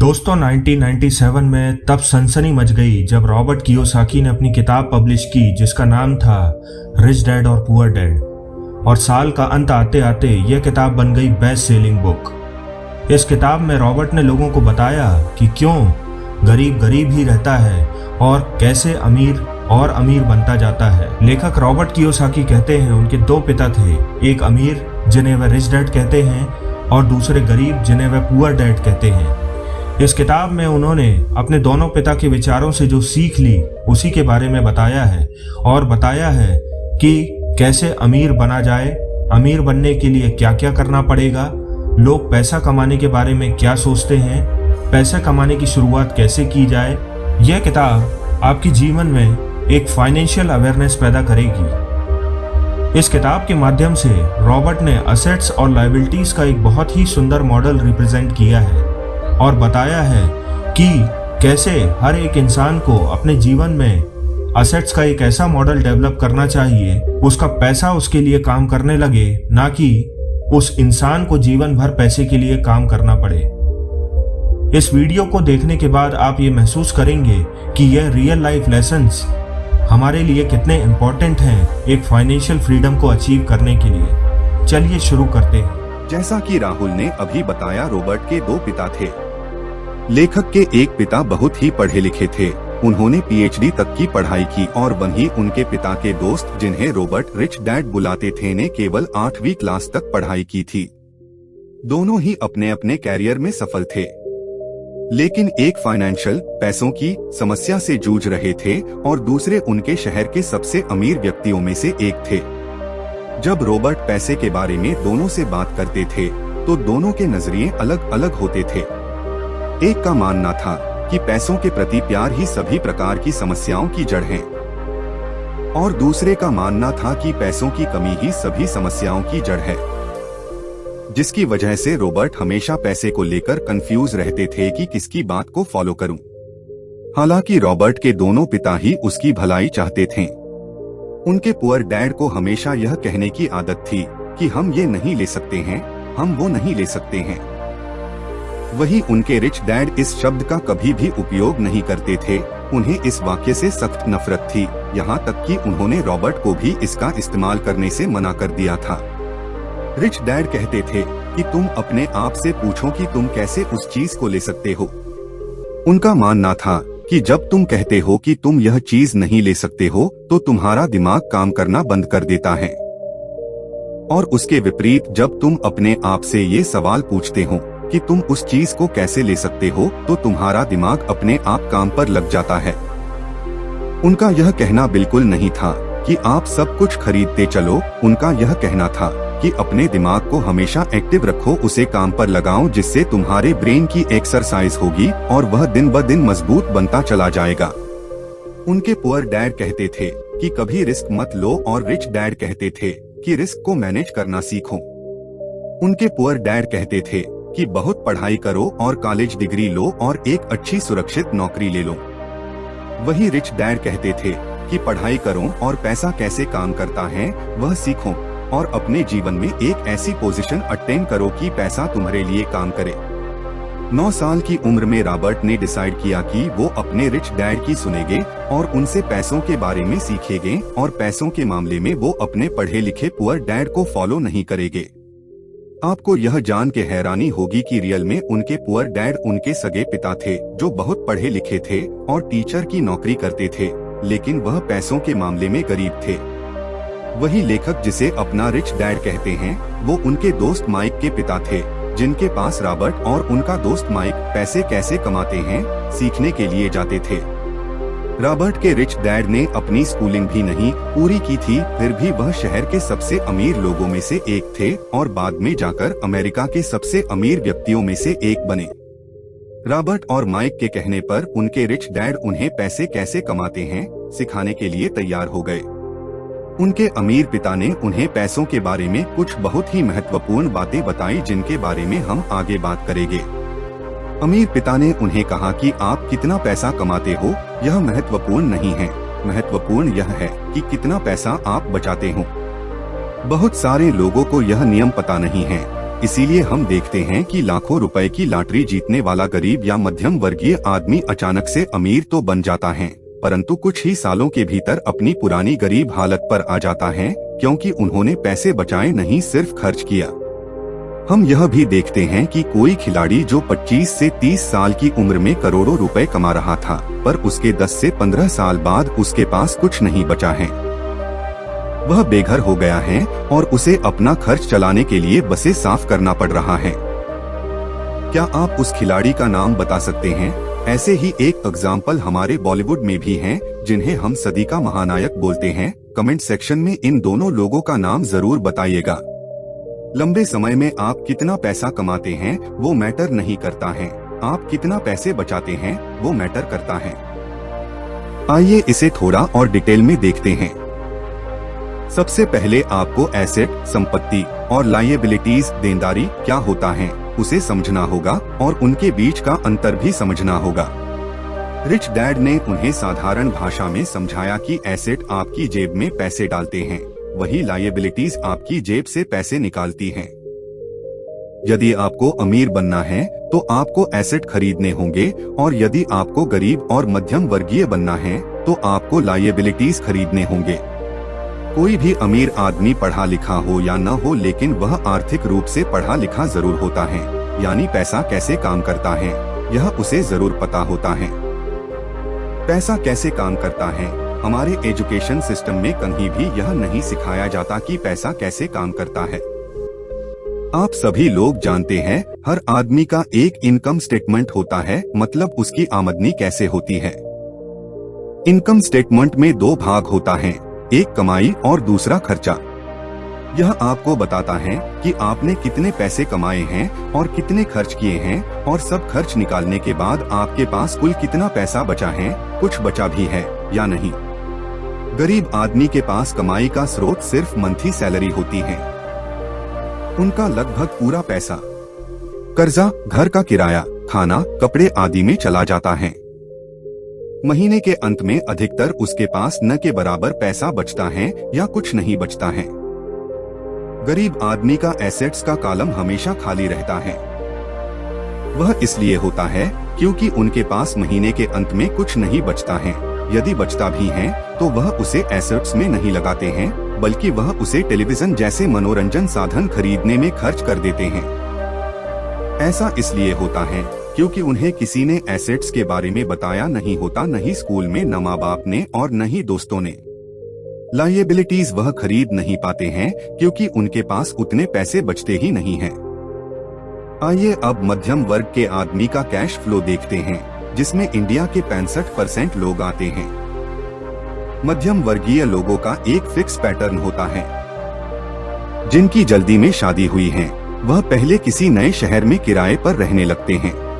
दोस्तों 1997 में तब सनसनी मच गई जब रॉबर्ट कियोसाकी ने अपनी किताब पब्लिश की, जिसका नाम था रिच डैड और पुअर डैड। और साल का अंत आते आते यह किताब बन गई बेस्ट सेलिंग बुक। इस किताब में रॉबर्ट ने लोगों को बताया कि क्यों गरीब गरीब ही रहता है और कैसे अमीर और अमीर बनता जाता है। लेखक रॉबर्ट कियोसाकी कहते हैं, उनके दो पिता थे, एक अमीर जिन्हें वह रिच डैड कहते हैं और दूसरे गरीब जिन्हें वह पुअर डैड कहते हैं। इस किताब में उन्होंने अपने दोनों पिता के विचारों से जो सीख ली, उसी के बारे में बताया है और बताया है कि कैसे अमीर बना जाए, अमीर बनने के लिए क्या क्या करना पड़ेगा, लोग पैसा कमाने के बारे में क्या सोचते हैं, पैसा कमाने की शुरुआत कैसे की जाए, यह किताब आपके जीवन में एक फाइनेंशियल अवेयरनेस पैदा करेगी। इस किताब के माध्यम से रॉबर्ट ने असेट्स और लाइबिलिटीज का एक बहुत ही सुंदर मॉडल रिप्रेजेंट किया है। और बताया है कि कैसे हर एक इंसान को अपने जीवन में असेट्स का एक ऐसा मॉडल डेवलप करना चाहिए, उसका पैसा उसके लिए काम करने लगे, ना कि उस इंसान को जीवन भर पैसे के लिए काम करना पड़े। इस वीडियो को देखने के बाद आप ये महसूस करेंगे कि यह रियल लाइफ लेसन्स हमारे लिए कितने इम्पोर्टेंट हैं एक फाइनेंशियल फ्रीडम को अचीव करने के लिए। चलिए शुरू करते हैं। जैसा कि राहुल ने अभी बताया, रोबर्ट के दो पिता थे। लेखक के एक पिता बहुत ही पढ़े लिखे थे। उन्होंने पीएचडी तक की पढ़ाई की और वहीं उनके पिता के दोस्त, जिन्हें रॉबर्ट रिच डैड बुलाते थे, ने केवल आठवीं क्लास तक पढ़ाई की थी। दोनों ही अपने अपने कैरियर में सफल थे। लेकिन एक फाइनेंशियल, पैसों की, समस्या से जूझ रहे थे और दूसरे उनके शहर के सबसे अमीर व्यक्तियों में से एक थे। जब रॉबर्ट पैसे के बारे में दोनों से बात करते थे तो दोनों के नज़रिए अलग अलग होते थे। एक का मानना था कि पैसों के प्रति प्यार ही सभी प्रकार की समस्याओं की जड़ है। और दूसरे का मानना था कि पैसों की कमी ही सभी समस्याओं की जड़ है। जिसकी वजह से रॉबर्ट हमेशा पैसे को लेकर कंफ्यूज रहते थे कि किसकी बात को फॉलो करूँ। हालाँकि रॉबर्ट के दोनों पिता ही उसकी भलाई चाहते थे। उनके पुअर डैड को हमेशा यह कहने की आदत थी कि हम ये नहीं ले सकते हैं, हम वो नहीं ले सकते हैं। वही उनके रिच डैड इस शब्द का कभी भी उपयोग नहीं करते थे। उन्हें इस वाक्य से सख्त नफरत थी। यहाँ तक कि उन्होंने रॉबर्ट को भी इसका इस्तेमाल करने से मना कर दिया था। रिच डैड कहते थे कि तुम अपने आप से पूछो कि तुम कैसे उस चीज़ को ले सकते हो। उनका मानना था कि जब तुम कहते हो कि तुम यह चीज़ नहीं ले सकते हो तो तुम्हारा दिमाग काम करना बंद कर देता है। और उसके विपरीत जब तुम अपने आप से ये सवाल पूछते हो कि तुम उस चीज़ को कैसे ले सकते हो तो तुम्हारा दिमाग अपने आप काम पर लग जाता है। उनका यह कहना बिल्कुल नहीं था कि आप सब कुछ खरीदते चलो, उनका यह कहना था कि अपने दिमाग को हमेशा एक्टिव रखो, उसे काम पर लगाओ, जिससे तुम्हारे ब्रेन की एक्सरसाइज होगी, और वह दिन ब दिन मज़बूत बनता चला जाएगा। उनके पुअर डैड कहते थे कि कभी रिस्क मत लो, और रिच डैड कहते थे कि रिस्क को मैनेज करना सीखो। उनके पुअर डैड कहते थे कि बहुत पढ़ाई करो और कॉलेज डिग्री लो और एक अच्छी सुरक्षित नौकरी ले लो। वही रिच डैड कहते थे कि पढ़ाई करो और पैसा कैसे काम करता है, वह सीखो और अपने जीवन में एक ऐसी पोजीशन अटेन करो कि पैसा तुम्हारे लिए काम करे। नौ साल की उम्र में रॉबर्ट ने डिसाइड किया कि वो अपने रिच डैड की सुनेंगे और उनसे पैसों के बारे में सीखेंगे और पैसों के मामले में वो अपने पढ़े लिखे पुअर डैड को फॉलो नहीं करेंगे। आपको यह जान के हैरानी होगी कि रियल में उनके पुअर डैड उनके सगे पिता थे, जो बहुत पढ़े लिखे थे और टीचर की नौकरी करते थे, लेकिन वह पैसों के मामले में गरीब थे। वही लेखक जिसे अपना रिच डैड कहते हैं, वो उनके दोस्त माइक के पिता थे, जिनके पास रॉबर्ट और उनका दोस्त माइक पैसे कैसे कमाते हैं, सीखने के लिए जाते थे। रॉबर्ट के रिच डैड ने अपनी स्कूलिंग भी नहीं पूरी की थी, फिर भी वह शहर के सबसे अमीर लोगों में से एक थे और बाद में जाकर अमेरिका के सबसे अमीर व्यक्तियों में से एक बने। रॉबर्ट और माइक के कहने पर उनके रिच डैड उन्हें पैसे कैसे कमाते हैं, सिखाने के लिए तैयार हो गए। उनके अमीर पिता ने उन्हें पैसों के बारे में कुछ बहुत ही महत्वपूर्ण बातें बताई जिनके बारे में हम आगे बात करेंगे। अमीर पिता ने उन्हें कहा कि आप कितना पैसा कमाते हो, यह महत्वपूर्ण नहीं है। महत्वपूर्ण यह है कि कितना पैसा आप बचाते हो। बहुत सारे लोगों को यह नियम पता नहीं है। इसीलिए हम देखते हैं कि लाखों रुपए की लॉटरी जीतने वाला गरीब या मध्यम वर्गीय आदमी अचानक से अमीर तो बन जाता है, परंतु कुछ ही सालों के भीतर अपनी पुरानी गरीब हालत पर आ जाता है, क्योंकि उन्होंने पैसे बचाए नहीं, सिर्फ़ खर्च किया। हम यह भी देखते हैं कि कोई खिलाड़ी जो 25 से 30 साल की उम्र में करोड़ों रुपए कमा रहा था पर उसके 10 से 15 साल बाद उसके पास कुछ नहीं बचा है। वह बेघर हो गया है और उसे अपना खर्च चलाने के लिए बसे साफ़ करना पड़ रहा है। क्या आप उस खिलाड़ी का नाम बता सकते हैं? ऐसे ही एक एग्ज़ाम्पल हमारे बॉलीवुड में भी हैं, जिन्हें हम सदी का महानायक बोलते हैं। कमेंट सेक्शन में इन दोनों लोगों का नाम ज़रूर बताइएगा। लंबे समय में आप कितना पैसा कमाते हैं, वो मैटर नहीं करता है। आप कितना पैसे बचाते हैं, वो मैटर करता है। आइए इसे थोड़ा और डिटेल में देखते हैं। सबसे पहले आपको एसेट, संपत्ति और लाइबिलिटीज देनदारी क्या होता है, उसे समझना होगा और उनके बीच का अंतर भी समझना होगा। रिच डैड ने उन्हें साधारण भाषा में समझाया कि एसेट आपकी जेब में पैसे डालते हैं। वही लाइबिलिटीज आपकी जेब से पैसे निकालती हैं। यदि आपको अमीर बनना है तो आपको एसेट खरीदने होंगे, और यदि आपको गरीब और मध्यम वर्गीय बनना है तो आपको लाइबिलिटीज खरीदने होंगे। कोई भी अमीर आदमी पढ़ा लिखा हो या न हो, लेकिन वह आर्थिक रूप से पढ़ा लिखा ज़रूर होता है, यानी पैसा कैसे काम करता है, यह उसे ज़रूर पता होता है। पैसा कैसे काम करता है? हमारे एजुकेशन सिस्टम में कहीं भी यह नहीं सिखाया जाता कि पैसा कैसे काम करता है। आप सभी लोग जानते हैं, हर आदमी का एक इनकम स्टेटमेंट होता है मतलब उसकी आमदनी कैसे होती है। इनकम स्टेटमेंट में दो भाग होता है, एक कमाई और दूसरा खर्चा। यह आपको बताता है कि आपने कितने पैसे कमाए हैं और कितने खर्च किए हैं, और सब खर्च निकालने के बाद आपके पास कुल कितना पैसा बचा है, कुछ बचा भी है या नहीं। गरीब आदमी के पास कमाई का स्रोत सिर्फ़ मंथली सैलरी होती है। उनका लगभग पूरा पैसा। कर्जा, घर का किराया, खाना, कपड़े आदि में चला जाता है। महीने के अंत में अधिकतर उसके पास न के बराबर पैसा बचता है या कुछ नहीं बचता है। गरीब आदमी का एसेट्स का कालम हमेशा खाली रहता है। वह इसलिए होता है क्योंकि उनके पास महीने के अंत में कुछ नहीं बचता है। यदि बचता भी है तो वह उसे एसेट्स में नहीं लगाते हैं, बल्कि वह उसे टेलीविज़न जैसे मनोरंजन साधन खरीदने में खर्च कर देते हैं। ऐसा इसलिए होता है, क्योंकि उन्हें किसी ने एसेट्स के बारे में बताया नहीं होता नहीं स्कूल में, न माँ बाप ने और न ही दोस्तों ने। लाइबिलिटीज वह खरीद नहीं पाते हैं, क्योंकि उनके पास उतने पैसे बचते ही नहीं हैं। आइए अब मध्यम वर्ग के आदमी का कैश फ्लो देखते हैं। जिसमें इंडिया के पैंसठ परसेंट लोग आते हैं। मध्यम वर्गीय लोगों का एक फिक्स पैटर्न होता है। जिनकी जल्दी में शादी हुई है, वह पहले किसी नए शहर में किराए पर रहने लगते हैं।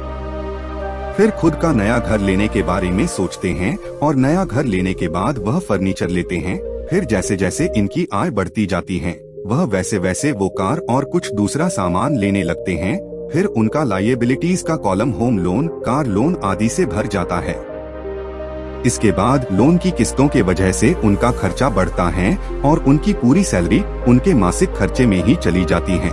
फिर खुद का नया घर लेने के बारे में सोचते हैं और नया घर लेने के बाद वह फर्नीचर लेते हैं। फिर जैसे जैसे इनकी आय बढ़ती जाती है, वह वैसे वैसे वो कार और कुछ दूसरा सामान लेने लगते हैं फिर उनका लाइबिलिटीज का column home loan car loan आदि से भर जाता है। इसके बाद लोन की किस्तों के वजह से उनका खर्चा बढ़ता है और उनकी पूरी सैलरी उनके मासिक खर्चे में ही चली जाती है।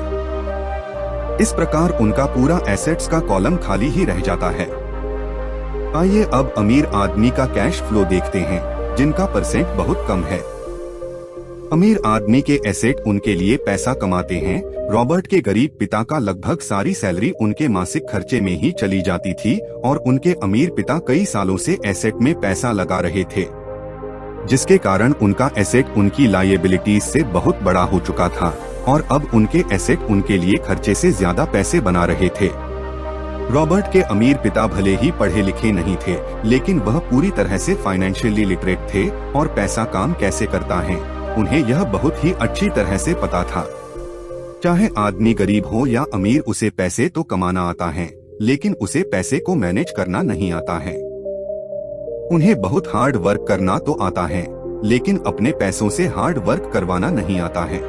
इस प्रकार उनका पूरा एसेट्स का कॉलम खाली ही रह जाता है। आइए अब अमीर आदमी का कैश फ्लो देखते हैं, जिनका परसेंट बहुत कम है। अमीर आदमी के एसेट उनके लिए पैसा कमाते हैं। रॉबर्ट के गरीब पिता का लगभग सारी सैलरी उनके मासिक खर्चे में ही चली जाती थी और उनके अमीर पिता कई सालों से एसेट में पैसा लगा रहे थे। जिसके कारण उनका एसेट उनकी लाइबिलिटीज से बहुत बड़ा हो चुका था और अब उनके एसेट उनके लिए खर्चे से ज़्यादा पैसे बना रहे थे। रॉबर्ट के अमीर पिता भले ही पढ़े लिखे नहीं थे, लेकिन वह पूरी तरह से फाइनेंशियली लिटरेट थे और पैसा काम कैसे करता है। उन्हें यह बहुत ही अच्छी तरह से पता था। चाहे आदमी गरीब हो या अमीर, उसे पैसे तो कमाना आता है, लेकिन उसे पैसे को मैनेज करना नहीं आता है। उन्हें बहुत हार्ड वर्क करना तो आता है, लेकिन अपने पैसों से हार्ड वर्क करवाना नहीं आता है।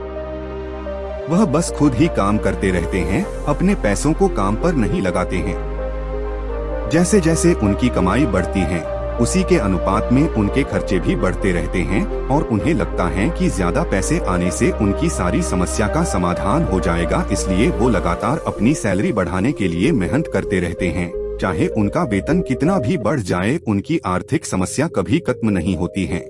वह बस खुद ही काम करते रहते हैं, अपने पैसों को काम पर नहीं लगाते हैं। जैसे जैसे उनकी कमाई बढ़ती है उसी के अनुपात में उनके खर्चे भी बढ़ते रहते हैं और उन्हें लगता है कि ज़्यादा पैसे आने से उनकी सारी समस्या का समाधान हो जाएगा, इसलिए वो लगातार अपनी सैलरी बढ़ाने के लिए मेहनत करते रहते हैं। चाहे उनका वेतन कितना भी बढ़ जाए, उनकी आर्थिक समस्या कभी खत्म नहीं होती है।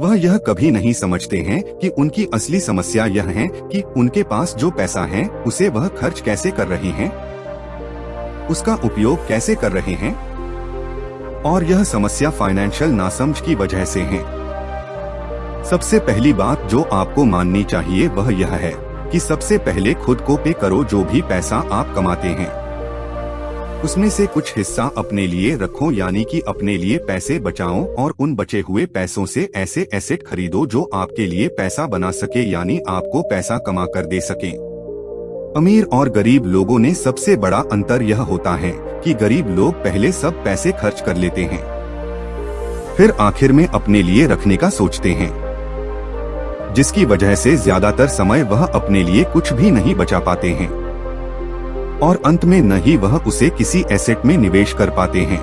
वह यह कभी नहीं समझते हैं कि उनकी असली समस्या यह है कि उनके पास जो पैसा है, उसे वह खर्च कैसे कर रहे हैं? उसका उपयोग कैसे कर रहे हैं? और यह समस्या फाइनेंशियल नासमझ की वजह से है। सबसे पहली बात जो आपको माननी चाहिए वह यह है कि सबसे पहले खुद को पे करो जो भी पैसा आप कमाते हैं। उसमें से कुछ हिस्सा अपने लिए रखो, यानी कि अपने लिए पैसे बचाओ और उन बचे हुए पैसों से ऐसे एसेट खरीदो जो आपके लिए पैसा बना सके, यानी आपको पैसा कमा कर दे सके। अमीर और गरीब लोगों ने सबसे बड़ा अंतर यह होता है कि गरीब लोग पहले सब पैसे खर्च कर लेते हैं। फिर आखिर में अपने लिए रखने का सोचते हैं। जिसकी वजह से ज़्यादातर समय वह अपने लिए कुछ भी नहीं बचा पाते हैं। और अंत में न ही वह उसे किसी एसेट में निवेश कर पाते हैं।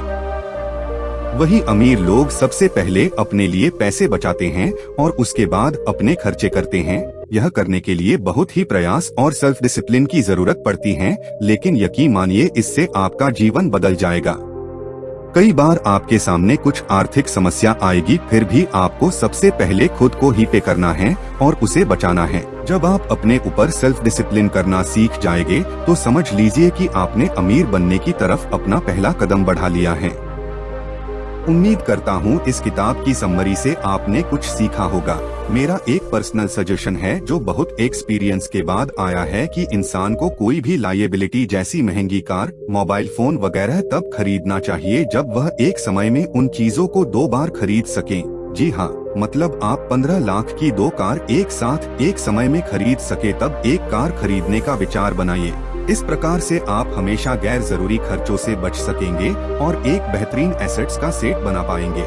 वही अमीर लोग सबसे पहले अपने लिए पैसे बचाते हैं और उसके बाद अपने खर्चे करते हैं। यह करने के लिए बहुत ही प्रयास और सेल्फ डिसिप्लिन की ज़रूरत पड़ती है, लेकिन यकीन मानिए इससे आपका जीवन बदल जाएगा। कई बार आपके सामने कुछ आर्थिक समस्या आएगी, फिर भी आपको सबसे पहले खुद को ही पे करना है और उसे बचाना है। जब आप अपने ऊपर सेल्फ डिसिप्लिन करना सीख जाएँगे तो समझ लीजिए कि आपने अमीर बनने की तरफ़ अपना पहला कदम बढ़ा लिया है। उम्मीद करता हूँ इस किताब की सम्मरी से आपने कुछ सीखा होगा। मेरा एक पर्सनल सजेशन है, जो बहुत एक्सपीरियंस के बाद आया है कि इंसान को कोई भी लाइबिलिटी जैसी महँगी कार मोबाइल फ़ोन वगैरह तब खरीदना चाहिए जब वह एक समय में उन चीज़ों को दो बार खरीद सके। जी हाँ मतलब आप पंद्रह लाख की दो कार एक साथ एक समय में खरीद सके तब एक कार खरीदने का विचार बनाइए। इस प्रकार से आप हमेशा गैर ज़रूरी खर्चों से बच सकेंगे और एक बेहतरीन एसेट्स का सेट बना पाएँगे।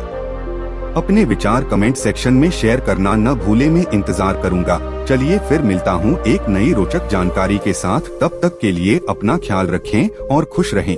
अपने विचार कमेंट सेक्शन में शेयर करना न भूले, मैं इंतज़ार करूँगा। चलिए फिर मिलता हूँ एक नई रोचक जानकारी के साथ। तब तक के लिए अपना ख्याल रखें और खुश रहें।